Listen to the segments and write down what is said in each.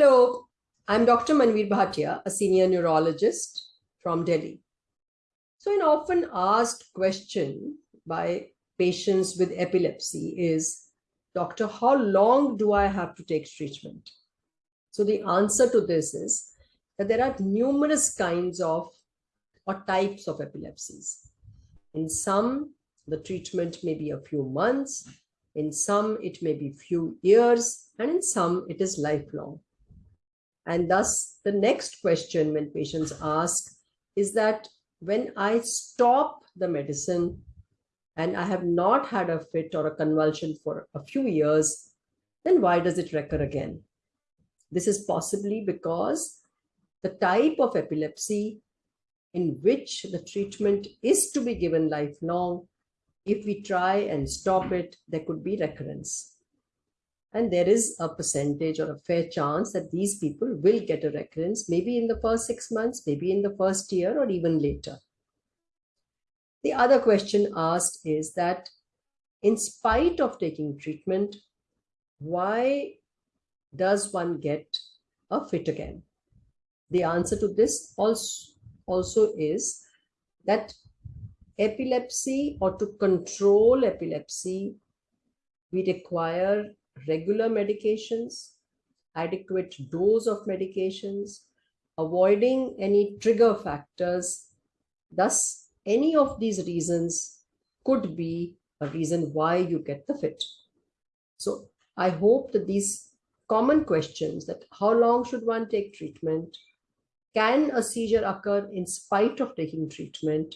Hello, I'm Dr. Manvir Bhatia, a senior neurologist from Delhi. So an often asked question by patients with epilepsy is, doctor, how long do I have to take treatment? So the answer to this is that there are numerous kinds of or types of epilepsies. In some, the treatment may be a few months. In some, it may be few years. And in some, it is lifelong. And thus, the next question when patients ask is that when I stop the medicine and I have not had a fit or a convulsion for a few years, then why does it recur again? This is possibly because the type of epilepsy in which the treatment is to be given lifelong, if we try and stop it, there could be recurrence. And there is a percentage or a fair chance that these people will get a recurrence, maybe in the first six months, maybe in the first year, or even later. The other question asked is that in spite of taking treatment, why does one get a fit again? The answer to this also, also is that epilepsy or to control epilepsy, we require regular medications, adequate dose of medications, avoiding any trigger factors. Thus, any of these reasons could be a reason why you get the fit. So I hope that these common questions that how long should one take treatment? Can a seizure occur in spite of taking treatment?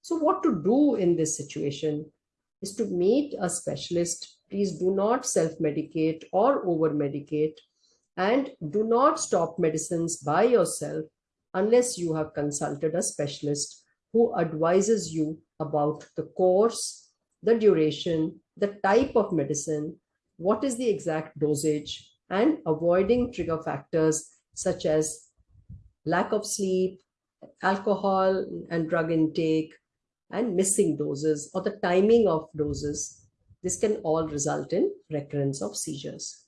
So what to do in this situation is to meet a specialist. Please do not self-medicate or over-medicate and do not stop medicines by yourself unless you have consulted a specialist who advises you about the course, the duration, the type of medicine, what is the exact dosage, and avoiding trigger factors such as lack of sleep, alcohol and drug intake, and missing doses or the timing of doses this can all result in recurrence of seizures.